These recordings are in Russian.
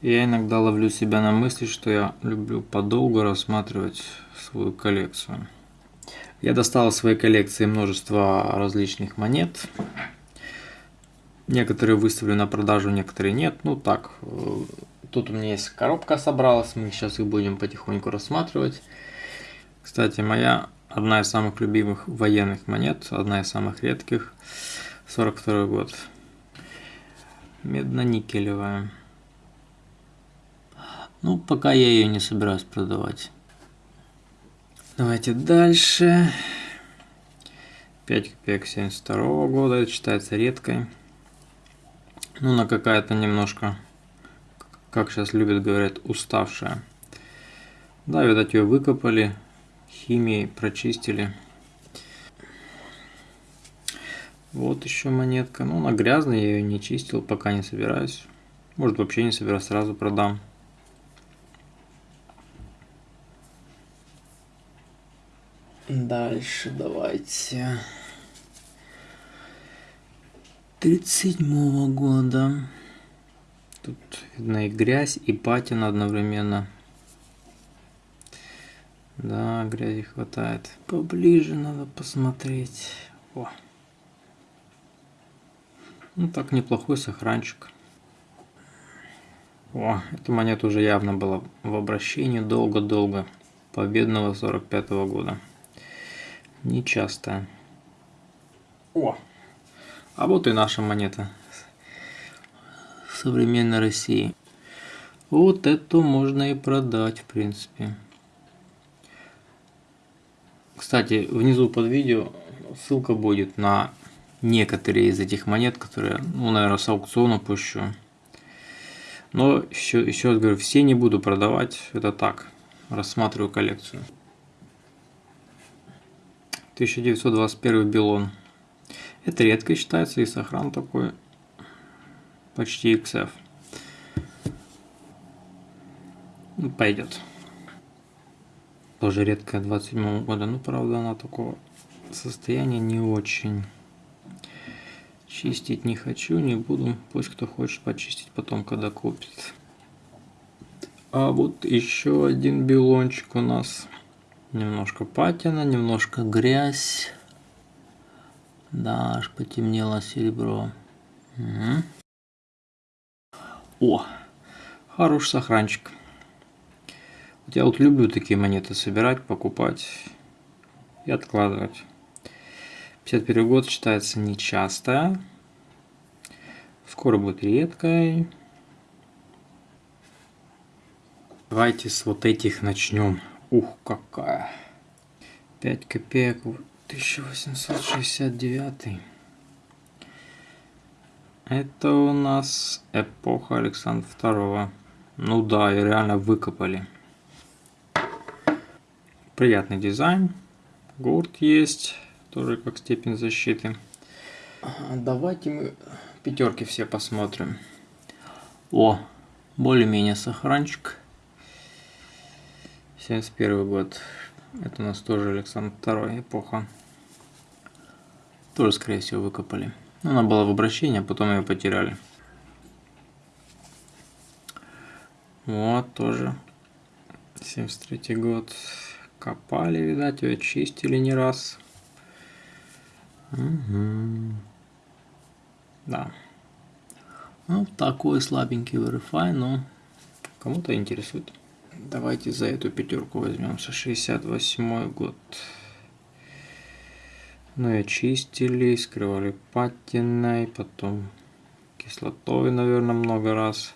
Я иногда ловлю себя на мысли, что я люблю подолгу рассматривать свою коллекцию. Я достал из своей коллекции множество различных монет. Некоторые выставлю на продажу, некоторые нет. Ну так, э, тут у меня есть коробка собралась, мы сейчас их будем потихоньку рассматривать. Кстати, моя одна из самых любимых военных монет, одна из самых редких, 42 год. Медно-никелевая. Ну, пока я ее не собираюсь продавать. Давайте дальше. 5 копеек 72 года, это считается редкой. Ну, она какая-то немножко, как сейчас любят говорят, уставшая. Да, видать, ее выкопали, химией прочистили. Вот еще монетка. Ну, она грязная, я ее не чистил, пока не собираюсь. Может, вообще не собираюсь, сразу продам. Дальше давайте. 37 года. Тут видно и грязь, и патина одновременно. Да, грязи хватает. Поближе надо посмотреть. О. Ну так, неплохой сохранчик. О, эта монета уже явно была в обращении долго-долго. Победного 45 -го года. Нечастая. О! А вот и наша монета современной России. Вот эту можно и продать, в принципе. Кстати, внизу под видео ссылка будет на некоторые из этих монет, которые, ну, наверное, с аукциона пущу. Но еще, еще раз говорю, все не буду продавать, это так, рассматриваю коллекцию. 1921 Белон. Это редко считается и сохран такой почти XF. Ну, пойдет. Тоже редкая 27 года, ну правда она такого состояния не очень. Чистить не хочу, не буду. Пусть кто хочет почистить потом, когда купит. А вот еще один белончик у нас. Немножко патина, немножко грязь. Да, аж потемнело серебро. Угу. О, хороший сохранчик. Вот я вот люблю такие монеты собирать, покупать и откладывать. 51 год считается нечастая. Скоро будет редкой. Давайте с вот этих начнем. Ух, какая. 5 копеек 1869. Это у нас эпоха Александра II. Ну да, и реально выкопали. Приятный дизайн. Гурт есть, тоже как степень защиты. Давайте мы пятерки все посмотрим. О, более-менее сохранчик. 71 год. Это у нас тоже Александр II эпоха. Тоже, скорее всего, выкопали. Она была в обращении, а потом ее потеряли. Вот, тоже 73 год. Копали, видать, ее чистили не раз. Угу. Да. Ну, такой слабенький Verify, но кому-то интересует. Давайте за эту пятерку возьмемся. 68 год. Ну и очистили, скрывали патиной, потом кислотой, наверное, много раз.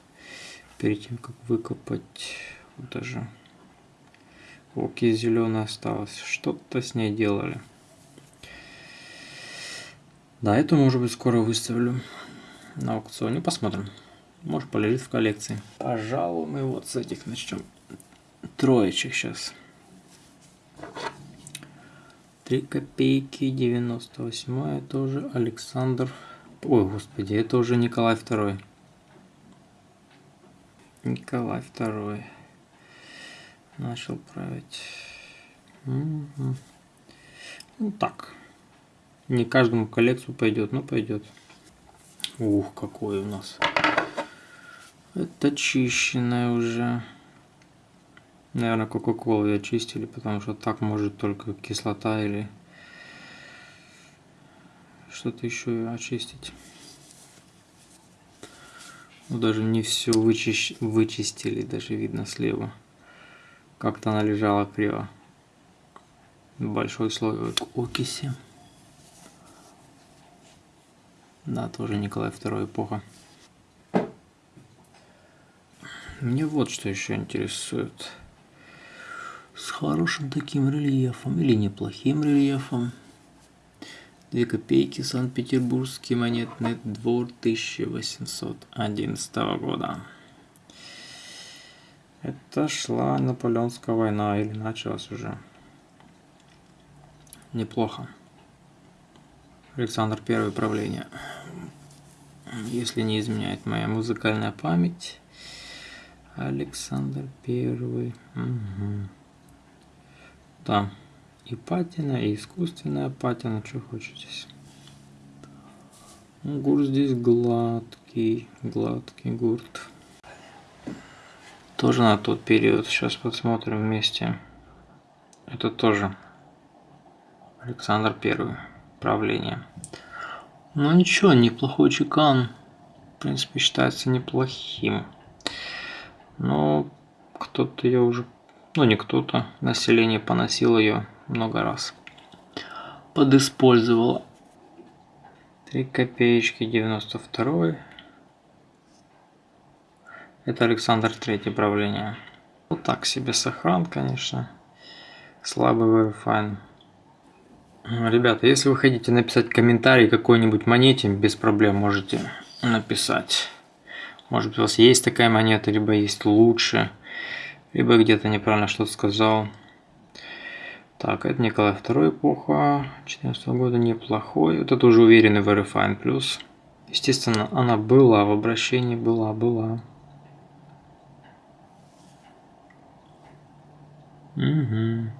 Перед тем, как выкопать. Вот даже оки зеленая осталось. Что-то с ней делали. Да, эту, может быть, скоро выставлю на аукционе. Посмотрим. Может, полежит в коллекции. Пожалуй, мы вот с этих начнем троечек сейчас. 3 копейки, 98 это уже Александр. Ой, господи, это уже Николай II. Николай II начал править. Угу. Ну так. Не каждому коллекцию пойдет, но пойдет. Ух, какой у нас Это чищенная уже. Наверное, Кока-Колу я чистили, потому что так может только кислота или что-то еще очистить. Ну, даже не все вычищ... вычистили, даже видно слева. Как-то она лежала криво. Большой слой окиси. Да, тоже Николай II эпоха. Мне вот что еще интересует. С хорошим таким рельефом или неплохим рельефом. Две копейки Санкт-Петербургский монетный двор 1811 года. Это шла Наполеонская война или началась уже. Неплохо. Александр Первый правление. Если не изменяет моя музыкальная память. Александр Первый. Угу. Да. И патина, и искусственная патина. Что хочешь Ну, гурт здесь гладкий. Гладкий гурт. Тоже на тот период. Сейчас посмотрим вместе. Это тоже Александр Первый. Правление. Ну ничего, неплохой чекан. В принципе, считается неплохим. Но кто-то ее уже, ну не кто-то, население поносило ее много раз. Подиспользовало. Три копеечки 92 Это Александр Третий правление. Вот так себе сохран, конечно. Слабый Verifine. Ребята, если вы хотите написать комментарий какой-нибудь монете, без проблем можете написать. Может быть у вас есть такая монета, либо есть лучше, либо где-то неправильно что-то сказал. Так, это Николай II эпоха, 14 года, неплохой. Вот это уже уверенный Verifine плюс. Естественно, она была в обращении, была, была. Угу.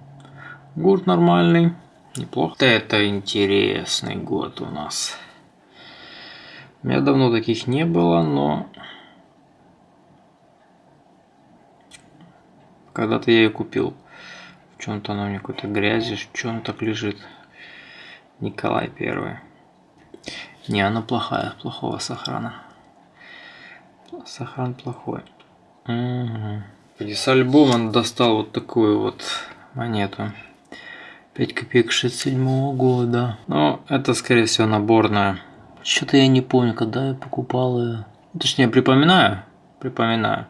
Гурт нормальный, неплохо. Это интересный год у нас. У меня давно таких не было, но Когда-то я ее купил. В чем-то она меня какой-то грязи, что он так лежит. Николай Первый. Не, она плохая, плохого сохрана. Сохран плохой. Угу. С альбома достал вот такую вот монету. 5 копеек 67 года. Но это, скорее всего, наборная. Что-то я не помню, когда я покупал ее. Точнее, припоминаю. Припоминаю.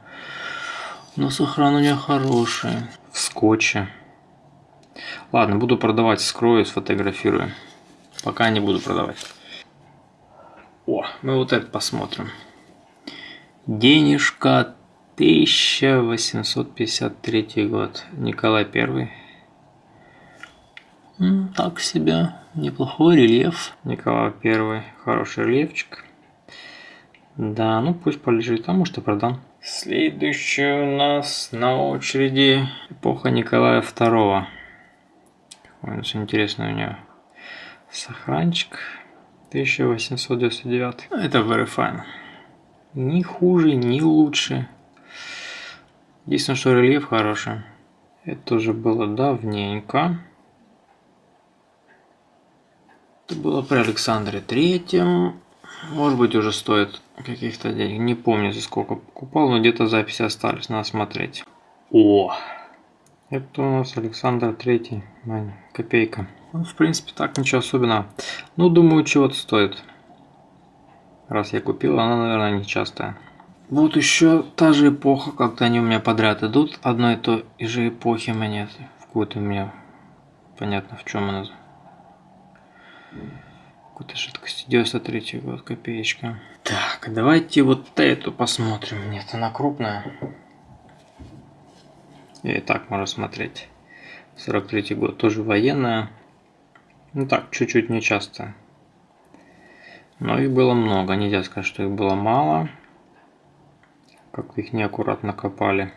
Но сохран у меня хороший. В скотче. Ладно, буду продавать, скрою, сфотографирую. Пока не буду продавать. О, мы вот это посмотрим. Денежка 1853 год. Николай Первый. Так себе. Неплохой рельеф. Николай Первый. Хороший рельефчик. Да, ну пусть полежит, а может и продам. Следующий у нас на очереди эпоха Николая II. Какой у интересный у него сохранчик. 1899. Ну, это very fine. Ни хуже, ни лучше. Единственное, что рельеф хороший. Это уже было давненько. Это было при Александре Третьем. Может быть уже стоит каких-то денег. Не помню за сколько покупал, но где-то записи остались. Надо смотреть. О! Это у нас Александр Третий. Копейка. Ну, в принципе, так ничего особенного. Ну, думаю, чего-то стоит. Раз я купил, она, наверное, не частая. Вот еще та же эпоха, как-то они у меня подряд идут. Одной и той же эпохи монеты. В какой-то у меня понятно, в чем она какой-то жидкости. 93 год, копеечка. Так, давайте вот эту посмотрим. Нет, она крупная. И так можно смотреть. 43 год, тоже военная. Ну так, чуть-чуть нечасто. Но их было много. Нельзя сказать, что их было мало. Как их неаккуратно копали.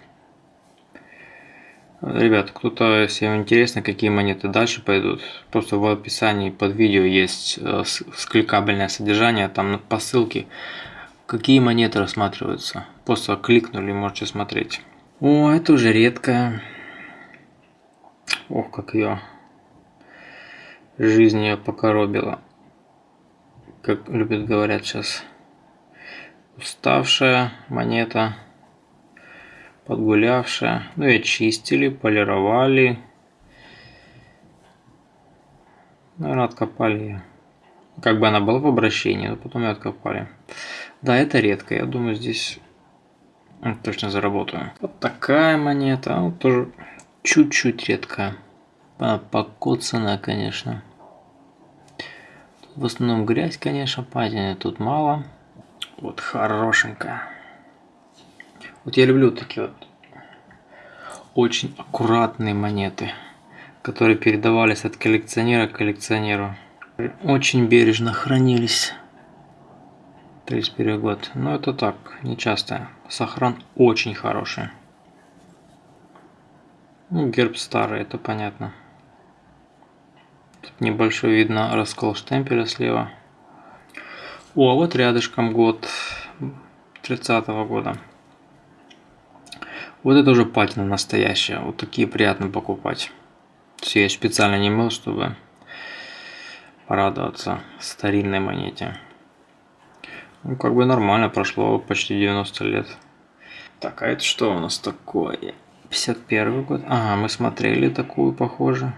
Ребят, кто-то, если вам интересно, какие монеты дальше пойдут, просто в описании под видео есть э, кликабельное содержание, там по ссылке Какие монеты рассматриваются? Просто кликнули, можете смотреть. О, это уже редкая. Ох, как ее жизнь ее покоробила. Как любят говорят сейчас. Уставшая монета. Подгулявшая. Ну и чистили, полировали. Наверное, откопали ее. Как бы она была в обращении, но потом ее откопали. Да, это редко. Я думаю, здесь точно заработаю. Вот такая монета. Вот тоже чуть-чуть редкая. Она покоцанная, конечно. в основном грязь, конечно, патины тут мало. Вот хорошенькая. Вот я люблю такие вот очень аккуратные монеты, которые передавались от коллекционера к коллекционеру. Очень бережно хранились. 31 год. Но это так, не часто. Сохран очень хороший. Ну, герб старый, это понятно. Тут небольшой видно раскол штемпеля слева. О, а вот рядышком год 30 -го года. Вот это уже патина настоящая. Вот такие приятно покупать. Все я специально не мыл, чтобы порадоваться старинной монете. Ну, как бы нормально, прошло почти 90 лет. Так, а это что у нас такое? 51 год. Ага, мы смотрели такую, похоже.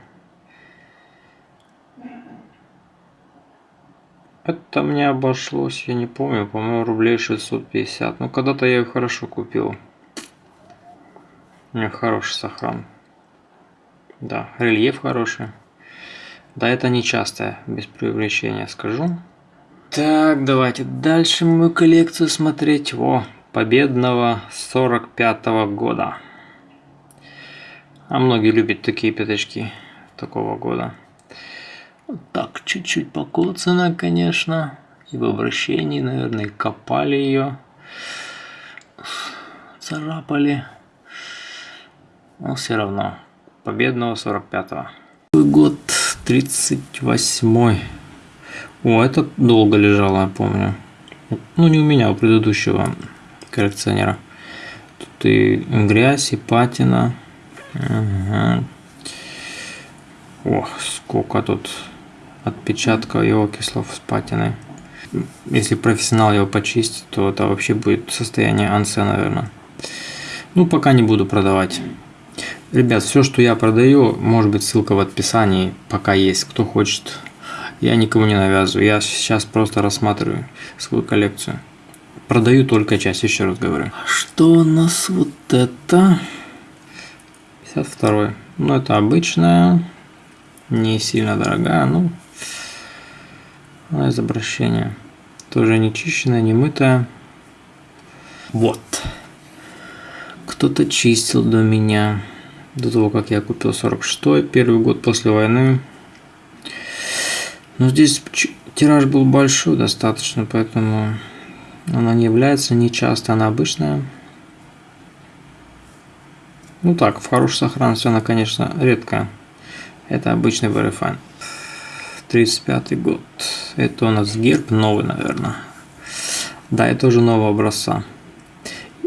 Это мне обошлось, я не помню, по-моему, рублей 650. Ну, когда-то я ее хорошо купил. Хороший сохран. Да, рельеф хороший. Да, это не без преувеличения скажу. Так, давайте дальше мою коллекцию смотреть. О, победного 45 -го года. А многие любят такие пятачки такого года. Вот так, чуть-чуть покоцана, конечно. И в обращении, наверное, копали ее. Царапали. Но все равно. Победного 45-го. Год 38-й. О, это долго лежало, я помню. Ну, не у меня, а у предыдущего коллекционера. Тут и грязь, и патина. Ага. Ох, сколько тут отпечатков его кислов с патиной. Если профессионал его почистит, то это вообще будет состояние ансе, наверное. Ну, пока не буду продавать. Ребят, все, что я продаю, может быть ссылка в описании, пока есть. Кто хочет я никому не навязываю. Я сейчас просто рассматриваю свою коллекцию. Продаю только часть, еще раз говорю. Что у нас вот это? 52. Ну, это обычная. Не сильно дорогая, ну. Из обращения. Тоже не чищенная, не мытая. Вот. Кто-то чистил до меня. До того, как я купил 46 первый год после войны. Но здесь тираж был большой достаточно, поэтому она не является нечасто, она обычная. Ну так, в хорошей сохранности она, конечно, редкая. Это обычный Verifine. 35 год. Это у нас герб новый, наверное. Да, это уже нового образца.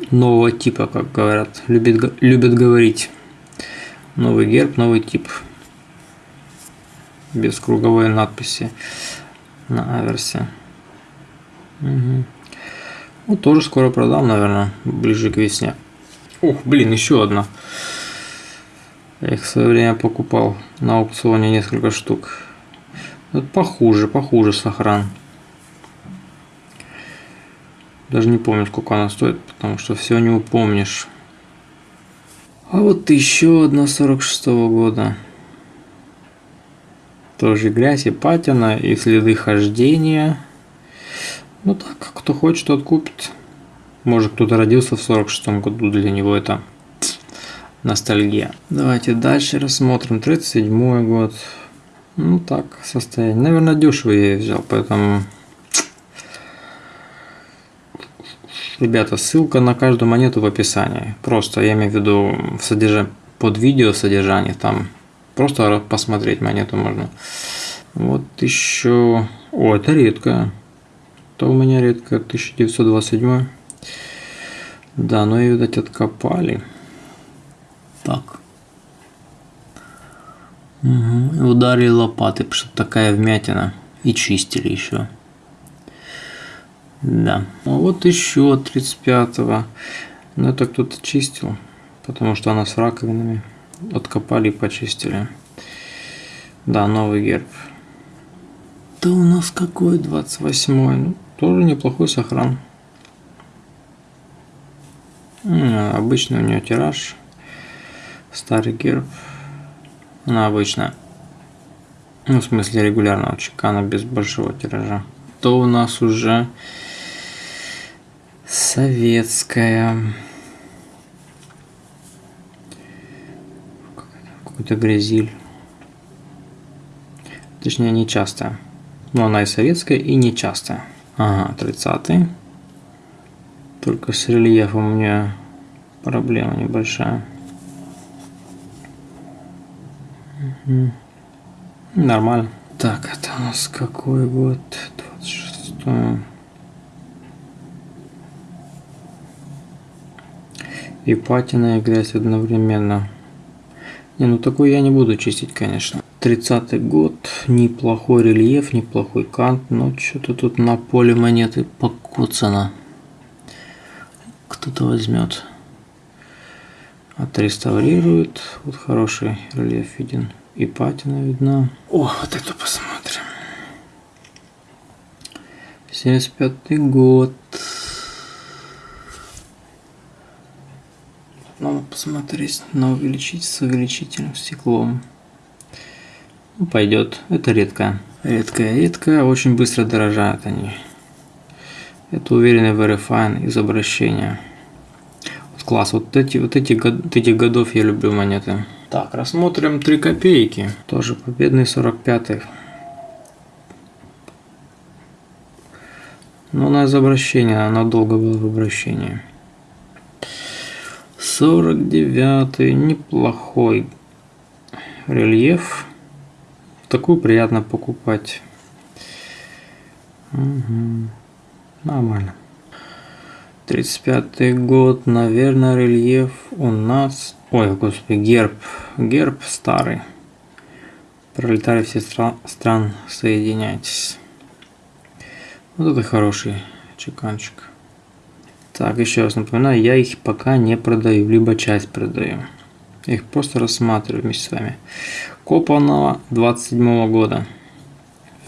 Нового типа, как говорят. Любят, любят говорить. Новый герб, новый тип без круговой надписи на аверсе. Угу. Ну, тоже скоро продам, наверное, ближе к весне. Ух, блин, еще одна. Я их в свое время покупал на аукционе несколько штук. Вот похуже, похуже сохран. Даже не помню, сколько она стоит, потому что все не упомнишь. А вот еще одна 46 -го года. Тоже грязь и патина, и следы хождения. Ну так, кто хочет, тот купит. Может кто-то родился в 46-м году, для него это ностальгия. Давайте дальше рассмотрим. 37 год. Ну так, состояние. Наверное, дешево я взял, поэтому... Ребята, ссылка на каждую монету в описании. Просто я имею в виду в содержании, под видео содержание там Просто посмотреть монету можно. Вот еще... О, это редко. Это у меня редко 1927. Да, ну и, видать, откопали. Так. Угу. Ударили лопаты, потому что такая вмятина. И чистили еще. Да. А вот еще 35-го. Ну это кто-то чистил, потому что она с раковинами. Откопали и почистили. Да, новый герб. Да у нас какой 28-й? Ну, тоже неплохой сохран. Обычно у нее тираж. Старый герб. Она обычно. Ну, в смысле регулярного чекана без большого тиража. То у нас уже советская. Какой-то грязиль. Точнее, нечастая. Но она и советская, и нечастая. Ага, 30 Только с рельефом у меня проблема небольшая. Угу. Нормально. Так, это у нас какой год? 26 И патина, и грязь одновременно. Не, ну такой я не буду чистить, конечно. 30 год, неплохой рельеф, неплохой кант, но что-то тут на поле монеты покоцано. Кто-то возьмет. Отреставрирует. Вот хороший рельеф виден. И патина видна. О, вот эту посмотрим. 75 год. Надо посмотреть на увеличить с увеличительным стеклом. Ну, пойдет. Это редко. Редкая, редкая. Очень быстро дорожают они. Это уверенный verifine из обращения. Вот класс. Вот эти, вот эти вот этих годов я люблю монеты. Так, рассмотрим 3 копейки. Тоже победный 45-й. Но она из обращения, она долго была в обращении. 49 неплохой рельеф такую приятно покупать. Угу. Нормально. 35 год, наверное, рельеф у нас... Ой, господи, герб. Герб старый. Пролетарии всех стра стран, соединяйтесь. Вот это хороший чеканчик. Так, еще раз напоминаю, я их пока не продаю, либо часть продаю. Я их просто рассматриваю вместе с вами. Копанова 27 года.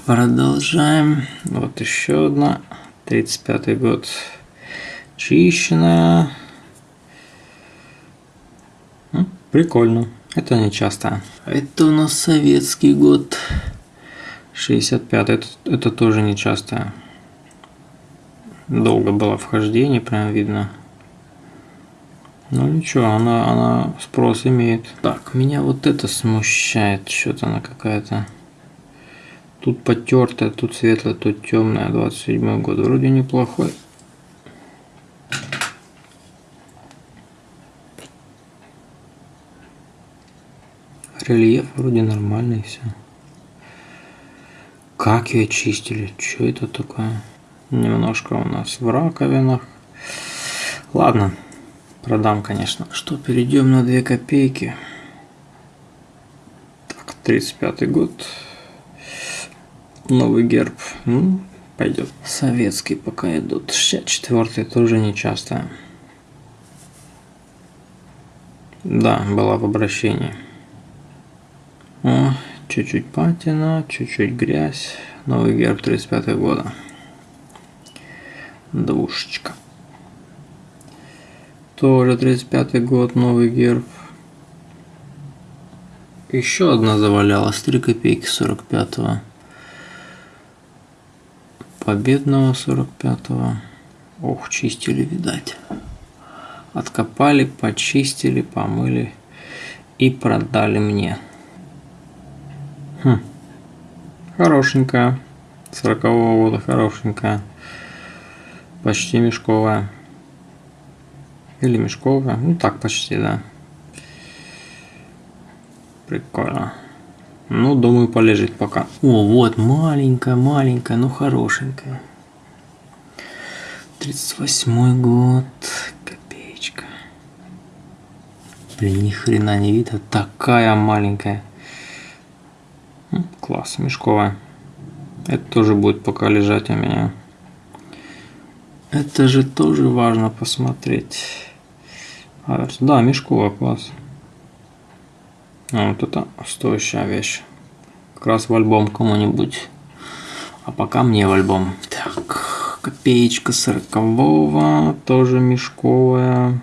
Продолжаем. Вот еще одна. 35 год. Чищенная. Прикольно. Это не часто. Это у нас советский год. 65 это, это тоже не часто. Долго было вхождение, прям видно. Ну ничего, она, она спрос имеет. Так, меня вот это смущает. Что-то она какая-то... Тут потертая, тут светлая, тут темная. 27 год. Вроде неплохой. Рельеф вроде нормальный все. Как ее чистили? Что это такое? Немножко у нас в раковинах. Ладно, Продам, конечно. Что, перейдем на 2 копейки. Так, 35 год. Новый герб. Ну, пойдет. Советский пока идут. 64 тоже не часто. Да, была в обращении. О, чуть-чуть патина, чуть-чуть грязь. Новый герб 35 года. Двушечка. Тоже 35 год, новый герб. Еще одна завалялась, 3 копейки 45-го. Победного 45-го. Ох, чистили, видать. Откопали, почистили, помыли и продали мне. Хм. Хорошенькая. 40-го года хорошенькая. Почти мешковая. Или мешковая. Ну так почти, да. Прикольно. Ну, думаю, полежит пока. О, вот, маленькая, маленькая, но хорошенькая. 38 год. Копеечка. Блин, ни хрена не видно. Такая маленькая. Класс, мешковая. Это тоже будет пока лежать у меня. Это же тоже важно посмотреть. А, да, мешковая, класс. А, вот это стоящая вещь. Как раз в альбом кому-нибудь. А пока мне в альбом. Так, копеечка сорокового, тоже мешковая.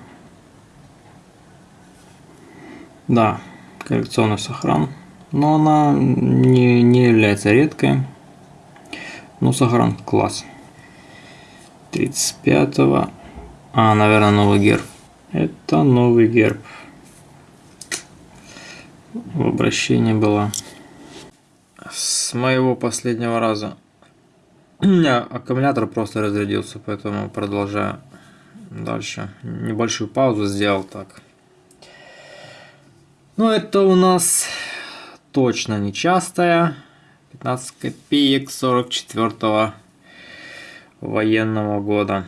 Да, коллекционный сохран. Но она не, не является редкой. Ну, сохран класс. 35-го. А, наверное, новый герб. Это новый герб. В обращении было. С моего последнего раза. У меня аккумулятор просто разрядился, поэтому продолжаю дальше. Небольшую паузу сделал так. Ну, это у нас точно нечастая. 15 копеек 44 -го военного года.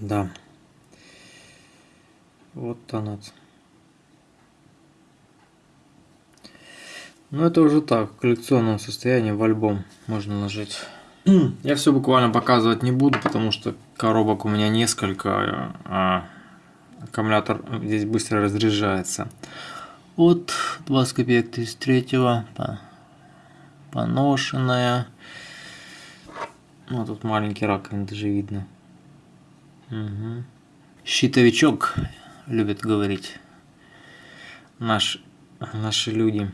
Да. Вот она. Ну это уже так, в коллекционном состоянии в альбом можно ложить. Я все буквально показывать не буду, потому что коробок у меня несколько, а аккумулятор здесь быстро разряжается. Вот 20 копеек 33 поношенная. Ну, тут маленький раковин даже видно. Угу. Щитовичок, любят говорить наш, наши люди.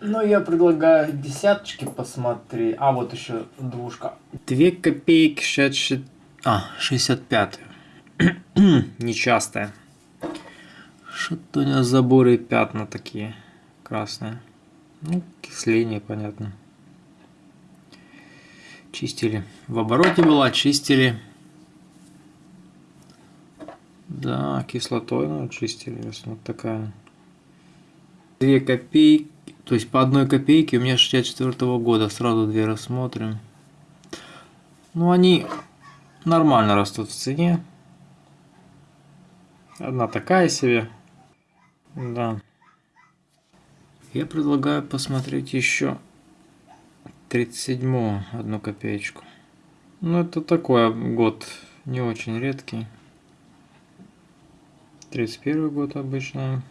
Ну, я предлагаю десяточки посмотри. А, вот еще двушка. Две копейки 66... А, 65 Нечастая. Что-то у меня заборы пятна такие красные. Ну, кисление, понятно. Чистили. В обороте была, чистили. Да, кислотой ну, чистили. Вот такая. Две копейки. То есть по одной копейке у меня 64 -го года. Сразу две рассмотрим. Ну, они нормально растут в цене. Одна такая себе. Да. Я предлагаю посмотреть еще 37 одну копеечку. Ну, это такой год не очень редкий. 31 год обычно.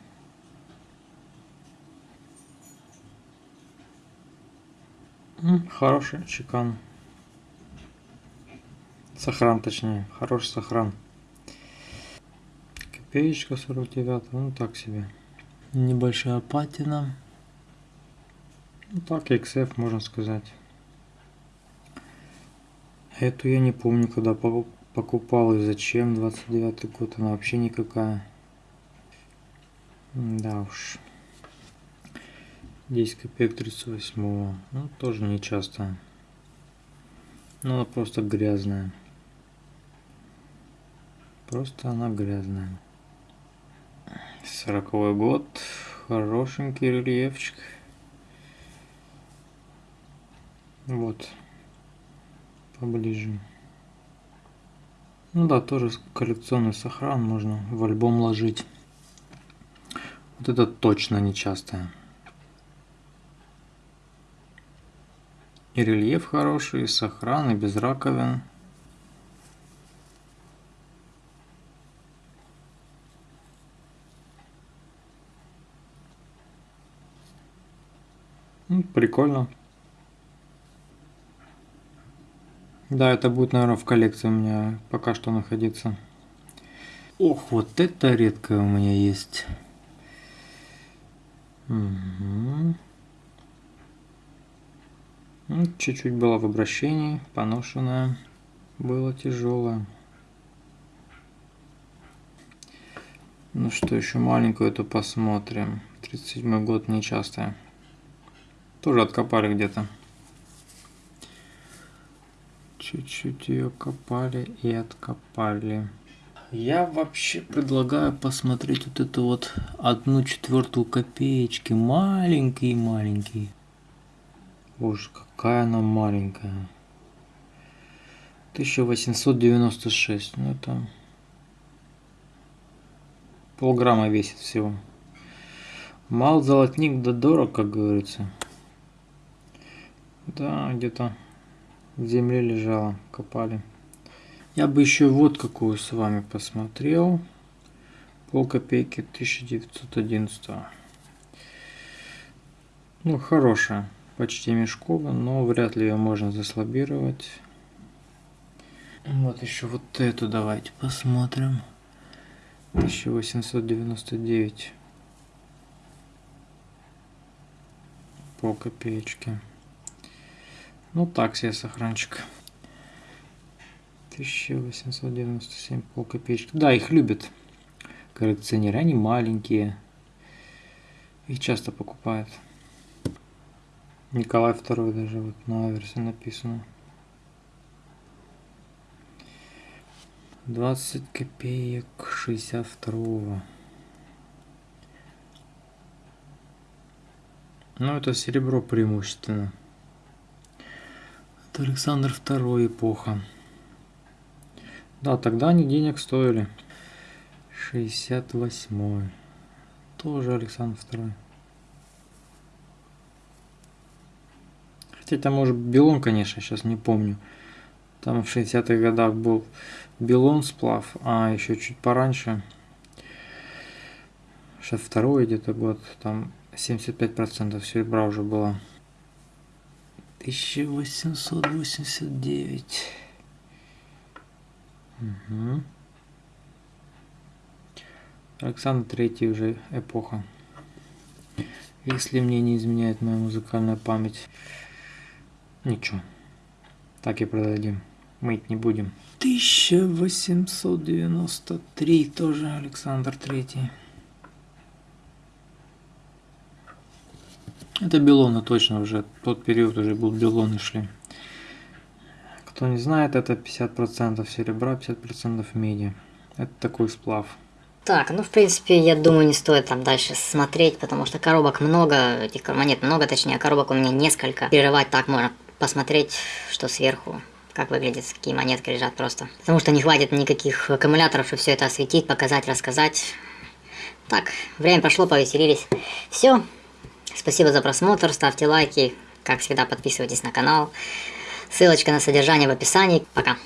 Хороший чекан. Сохран, точнее. Хороший сохран. Копеечка 49, ну так себе. Небольшая патина. Ну так, XF можно сказать. Эту я не помню, когда покупал и зачем. 29 год, она вообще никакая. Да уж. 10 копеек 38 -го. Ну, тоже не часто. Но она просто грязная. Просто она грязная. Сороковой год. Хорошенький рельефчик. Вот. Поближе. Ну да, тоже коллекционный сохран можно в альбом ложить. Вот это точно нечастое. И рельеф хороший, и сохран, и без раковин. Прикольно. Да, это будет, наверное, в коллекции у меня пока что находиться. Ох, вот это редкое у меня есть. Угу. Чуть-чуть было в обращении, поношенное. Было тяжелое. Ну что, еще маленькую эту посмотрим. 37 год, нечастая. Тоже откопали где-то. Чуть-чуть ее копали и откопали. Я вообще предлагаю посмотреть вот эту вот одну четвертую копеечки. Маленькие-маленькие. Боже, какая она маленькая. 1896. Ну это полграмма весит всего. Мал золотник да дорог, как говорится. Да, где-то в земле лежала, копали. Я бы еще вот какую с вами посмотрел. Пол копейки 1911. Ну, хорошая. Почти мешковая, но вряд ли ее можно заслабировать. Вот еще вот эту давайте посмотрим. 1899. По копеечке. Ну так себе сохранчик. 1897 пол копеечки. Да, их любят коллекционеры. Они маленькие. Их часто покупают. Николай II даже вот на версии написано. 20 копеек 62 Ну, это серебро преимущественно. Это Александр II эпоха. Да, тогда они денег стоили. 68 Тоже Александр II. Хотя там может Белон, конечно, сейчас не помню. Там в 60-х годах был Белон сплав, а еще чуть пораньше, 62 где-то год, там 75% серебра уже было. 1889. Угу. Александр Третий уже эпоха. Если мне не изменяет моя музыкальная память. Ничего. Так и продадим. Мыть не будем. 1893 тоже Александр Третий. Это Белоны точно уже. Тот период уже был Белоны шли. Кто не знает, это 50% серебра, 50% меди. Это такой сплав. Так, ну в принципе, я думаю, не стоит там дальше смотреть, потому что коробок много, этих монет много, точнее, коробок у меня несколько. Перерывать так можно посмотреть, что сверху, как выглядит, какие монетки лежат просто. Потому что не хватит никаких аккумуляторов, чтобы все это осветить, показать, рассказать. Так, время прошло, повеселились. Все, Спасибо за просмотр, ставьте лайки, как всегда подписывайтесь на канал. Ссылочка на содержание в описании. Пока.